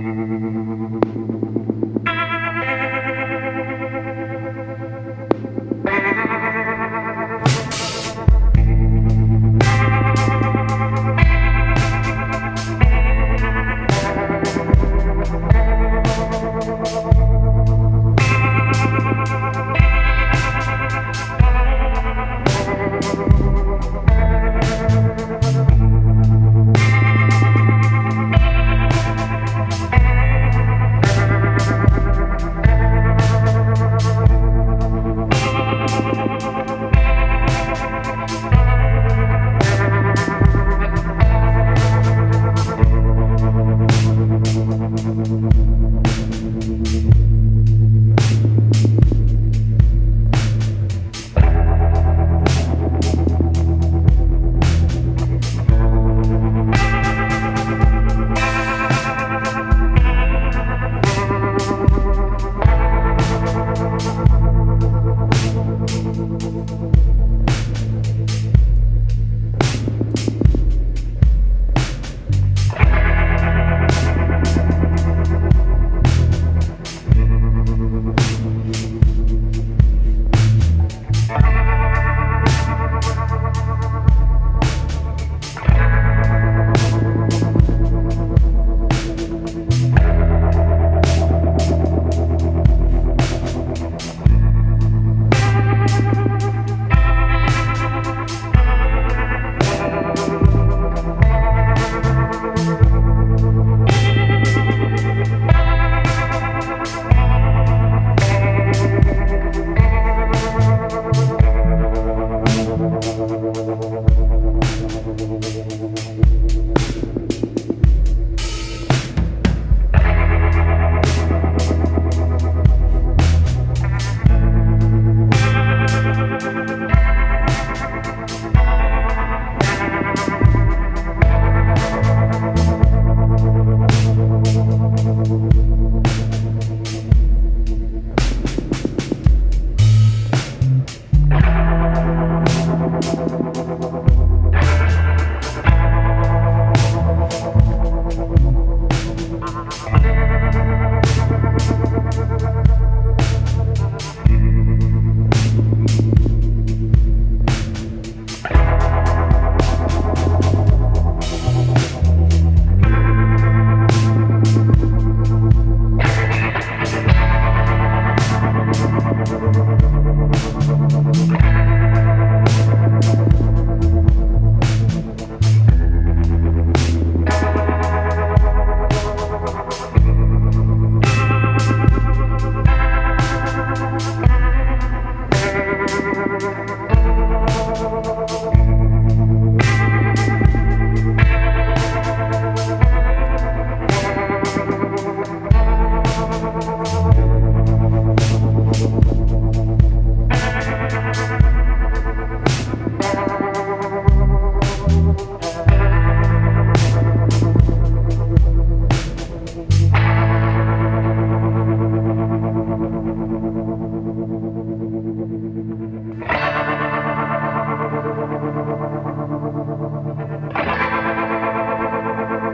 ¡Gracias! Thank you.